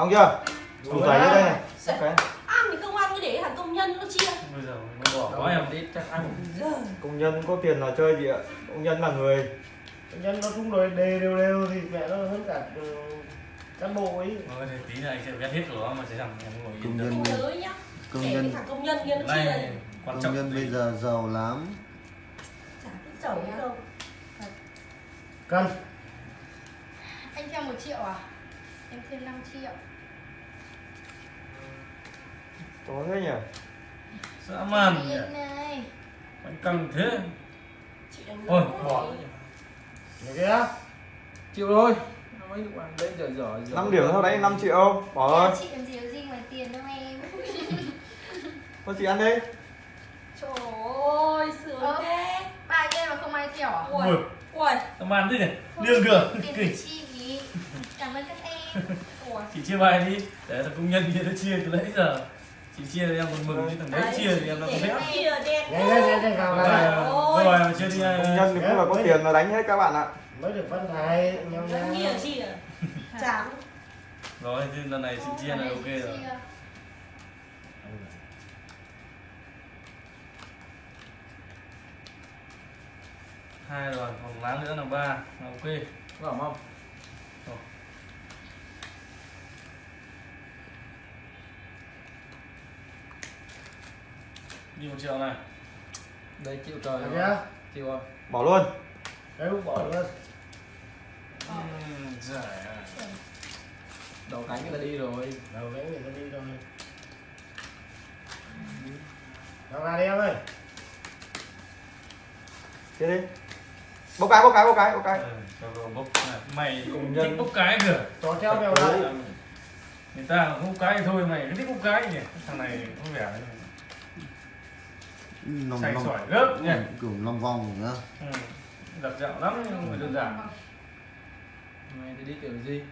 xong chưa? Đủ đủ giấy đây. Này ăn thì không ăn cứ để thằng công nhân nó chia. Bây giờ nó bỏ quá em ít chắc ăn. Công nhân có tiền là chơi gì ạ? Công nhân là người. Nhân nó chung rồi đề đều đều thì mẹ nó hơn cả cán bộ ấy. Thôi thì tí nữa anh sẽ ghét hết của nó mà sẽ rằng em ngồi Công nhân. công để nhân thằng công nhân kia nó chia. này quan công trọng nhân bây giờ giàu lắm. Chả biết giàu không. Cân Anh theo 1 triệu à? Em thêm 5 triệu có thế nhỉ dã man nhỉ này. Anh căng thế. Chị đánh Ôi, lỗ. bỏ. này kia chịu thôi. Mấy ăn đấy giờ 5 điểm thôi đấy 5 triệu. Bỏ thôi Chị làm gì có gì ngoài tiền đâu em. Thôi chị ăn đi. Trời ơi sướng Ờ. thế. Ba game mà không ai kẹo à? ui Ui. dã man thế nhỉ? Không, liêng cửa Tiền chị ý Cảm ơn các em. Ui chị chia bài đi. Để thằng công nhân kia nó chia từ nãy giờ chị chia thì em còn mừng chứ thằng đấy. chia thì em nó không để biết chia vào rồi rồi mà chia đi công nhân thì cũng là có tiền là đánh hết các bạn ạ. Mới được phân thầy nhau nhau à chả. Rồi thì lần này chị chia là ok rồi. Chia. hai rồi còn lá nữa là ba ok. Vào không một triệu này. Đây chịu trời này rồi. kia chịu rồi bỏ luôn. Đấy cũng bỏ luôn. À. đầu cánh người ta đi rồi. Đầu cái người ta đi rồi nào ra đi em ơi. Chia đi. Bốc cái bốc cái bốc cái bốc cái. Ừ, cho bốc này. mày cũng nhân. thích bốc cái kìa. Cho theo mèo đây người ta không bốc cái thôi mày cứ thích bốc cái nhỉ. Thằng này có vẻ lòng sành lòng sỏi gớp nhỉ. kiểu lòng vòng nữa. Ừ. giật dạo lắm nhưng không phải đơn giản. Mày thì đi kiểu gì?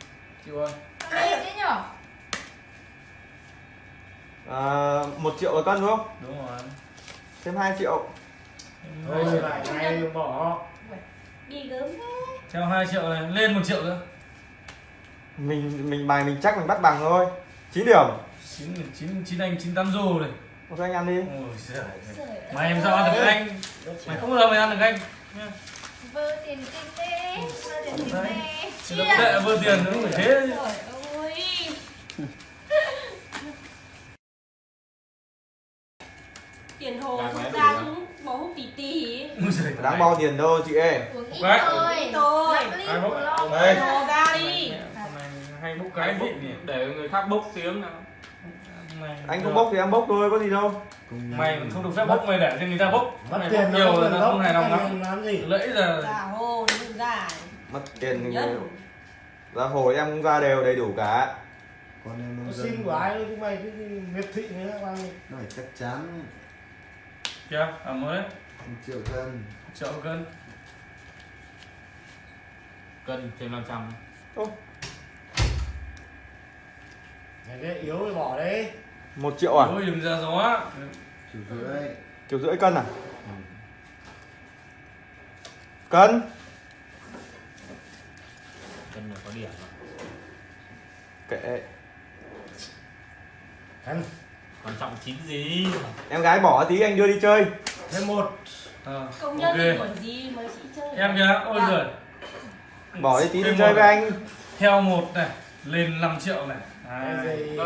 Chịu đây thế nhở? à, một triệu là cân đúng không? Đúng rồi. Thêm 2 triệu. Thôi lại này bỏ. Đi gớm thế. Theo 2 triệu này lên một triệu nữa. Mình mình bài mình chắc mình bắt bằng thôi. 9 điểm. Chín chín chín anh chín tám rô này ok anh ăn đi. Ôi giời Trời mày em ơi. sao ăn được anh? Mày không bao giờ mày ăn được anh. Vơ tiền kinh tế Vơ tiền kinh tế nó có tệ vừa tiền nó phải thế. Tiền hồ không ra cũng bỏ hút Ôi giời, đáng bao tiền đâu chị ơi. Uống ít thôi. Ít thôi. Đây. hồ ra đi. Hôm nay hay bốc cái bốc. để người khác bốc tiếng nào anh không bốc thì em bốc thôi có gì đâu. Mày không được phép bốc mày để cho người ta bốc. Mất mày tiền bốc nhiều là nó không hài lòng lắm. Lắm làm gì? Lẫy giờ hồ mất tiền thì nhân ra hồi em cũng ra đều đầy đủ cả. Con em nông xin của ai chứ mày cái gì miệt thị nữa bao nhiêu? Nó phải chắc chắn. Ẩm đấy một triệu cân. Triệu cân. Cân thêm 500 này cái yếu thì bỏ đi một triệu à? Ôi đừng ra gió triệu rưỡi. Triệu rưỡi cân à? Cân. Cân là có điểm mà. kệ. Ăn quan trọng chín gì? Em gái bỏ tí anh đưa đi chơi. Thêm một. Ờ, công nhân ok. thì còn gì mà chị chơi? Em kìa ôi Dạ. giời. Bỏ đi tí đi chơi với anh. Theo một này lên 5 triệu này. Cái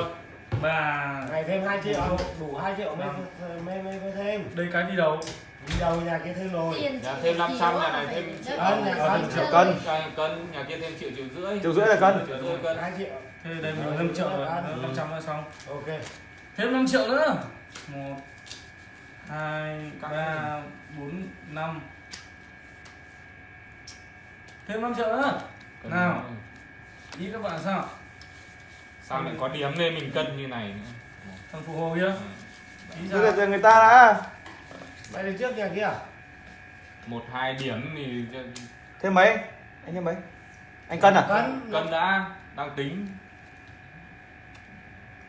hai ba. Ngày thêm 2 triệu. Đủ 2 triệu mới mới mới, mới thêm. Đây cái đi đầu đi đầu nhà kia thêm rồi. Chị thêm 500 à, nhà này thêm triệu cân. Cân nhà kia thêm triệu triệu rưỡi. Triệu rưỡi là cân. Triệu rưỡi cân. 2 triệu. Thế đây mình 5 triệu rồi. 500 nữa xong. Ok. Thêm 5 triệu nữa. Một hai ba bốn năm. Thêm 5 triệu nữa. Nào. ý các bạn sao sao lại có điểm nên mình cân như này nữa? Thằng phụ hồ kia. Đưa sao cho người ta đã mày đi trước nhà kia. Một hai điểm thì thêm mấy? Anh thêm mấy? Anh cân à? Cân. Cân đã đang tính.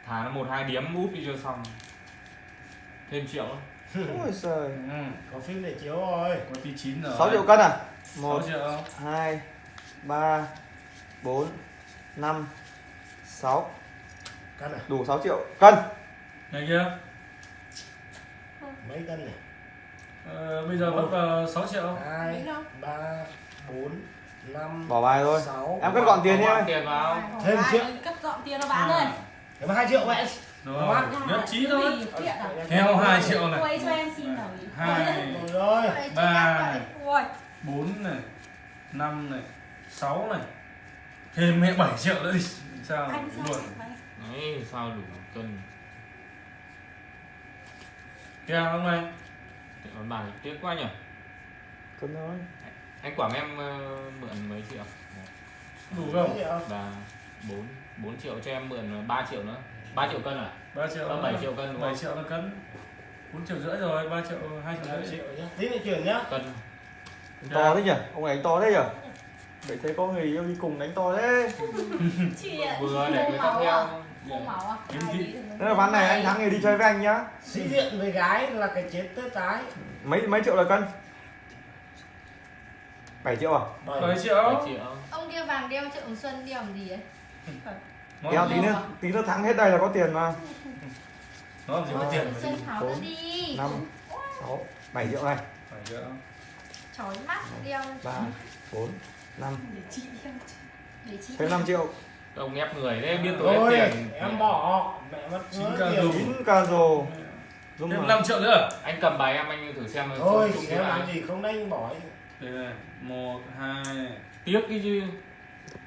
Thả nó một hai điểm úp đi cho xong. Thêm triệu ôi trời ừ. có phim để chiếu rồi. Có tí chín rồi. 6 triệu cân à? 1 một triệu. hai ba bốn năm sáu. Cân à? Đủ 6 triệu. Cân. Này kia. Mấy cân này ờ, bây giờ mất vào 6 triệu. Hai Đúng không? ba bốn năm bỏ bài thôi. sáu. Em cất gọn tiền đi em. tiền vào. Thêm triệu. cất dọn tiền nó bán ơi Thế mà hai triệu vậy. Rồi nhất trí thôi. À? theo 2 triệu này. Quay cho em xin nào hai rồi rồi. Vậy chứ ba em này vậy. Ui, bốn này năm này sáu này. Thêm mẹ 7 triệu nữa đi sao anh sao luôn? đấy sao đủ cân? Không này Thế mà bài tiếc quá nhỉ? Cân thôi. Anh quản em ờ, mượn mấy triệu? Đủ không? Và bốn bốn triệu cho em mượn 3 triệu nữa. 3 triệu cân à? 3 triệu Ờ, bảy triệu cân đúng 7 không? triệu là cân. 4 triệu rưỡi rồi 3 triệu 2 triệu Hai rưỡi. triệu nhá. Tí chuyển nhá cân to thế nhỉ? Ông này anh to thế nhỉ vậy thấy có người yêu đi cùng đánh to thế. Chị ạ. vừa để người ta máu à? theo Không máu à? Thị. biết được Thế là ván này anh thắng thì đi chơi với anh nhá. Sĩ diện với gái là cái chết tết tái. Mấy mấy triệu là cân? 7 triệu à? 7 bảy triệu. 7 triệu. Ông kia vàng đeo triệu xuân đeo làm gì ấy? Kéo tí nữa tí nữa thắng hết đây là có tiền mà. Nó làm gì có tiền Xuân đi. Tháo đi. năm sáu bảy triệu này 7 triệu. Chói mắt đeo. Ba bốn năm. Thêm 5 triệu. Ông ép người đấy biết tôi rồi tiền. Em bỏ mẹ mất Chín ca dùng. chín ca rồ. Thêm rồi. 5 triệu nữa. Anh cầm bài em anh thử xem. Thôi em làm gì không đánh bỏ ấy. đây này 1 2 tiếc cái chứ.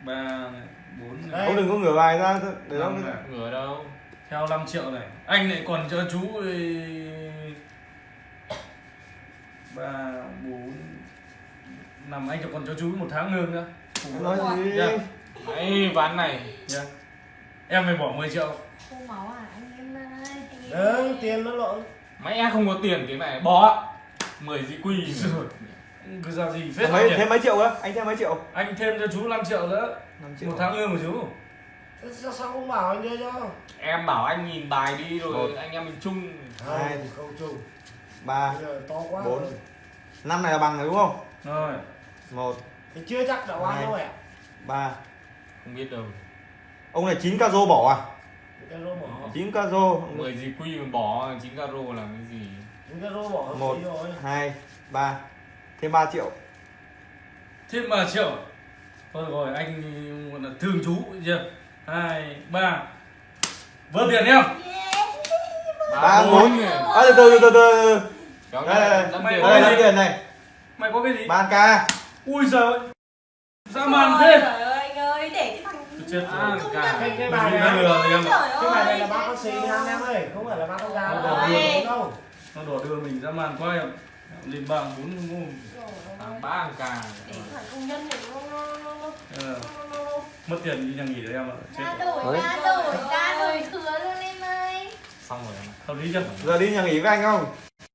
3 này 4 này ông đừng có ngửa bài ra để nó năm này. Ngửa đâu. Theo 5 triệu này. Anh lại còn cho chú ba bốn năm anh còn cho chú một tháng lương nữa. Em nói gì. Dạ. đấy ván này. Nha. em phải bỏ 10 triệu. Không máu à anh em ơi. Đấy, tiền nó lộn. Em không có tiền cái này bỏ. 10 gì quy rồi. Cứ ra gì? Phết mấy thêm mấy triệu nữa anh thêm mấy triệu? Anh thêm cho chú 5 triệu nữa. 5 triệu. Một tháng lương của chú. Sao, sao không bảo anh đưa cho em bảo anh nhìn bài đi rồi Một. anh em mình chung. Hai. không không chung. Ba. To quá Bốn. rồi. Năm này là bằng rồi đúng không? Rồi một. Thì chưa chắc đã oan đâu ạ? Ba. Không biết đâu. Ông này 9 ca rô bỏ à? Cái rô bỏ. 9 ca rô 10 gì quy mà bỏ 9 caro làm cái gì? Cái rô bỏ Một. hai ba. Thêm 3 triệu. Thêm 3 triệu. Thôi rồi anh gọi là thương chú chưa? Hai ba. Vỡ tiền em. Ba bốn. à, từ từ từ từ đây đây đây. mày tiền. Có đây cái là gì? này. Mày có cái gì? Ba ca ui giời dã man thế. Trời ơi anh ơi, để cái thằng chết À, rồi cả. ra cái cái đi. bài này lừa em ạ. Trời cái bài này là bác bác sĩ rồi. em ơi không phải là bác con Ôi, đâu. Nó đổ đưa mình dã man quá em. Lên bảng bốn hàng ba hàng cà. Để cái thằng công nhân này nó Ờ, mất tiền đi nhà nghỉ đấy em ạ. Chết Ra rồi. đổi, ra đổi, ra đổi thừa luôn em ơi. xong rồi em ạ. hợp lý chưa giờ đi nhà nghỉ với anh không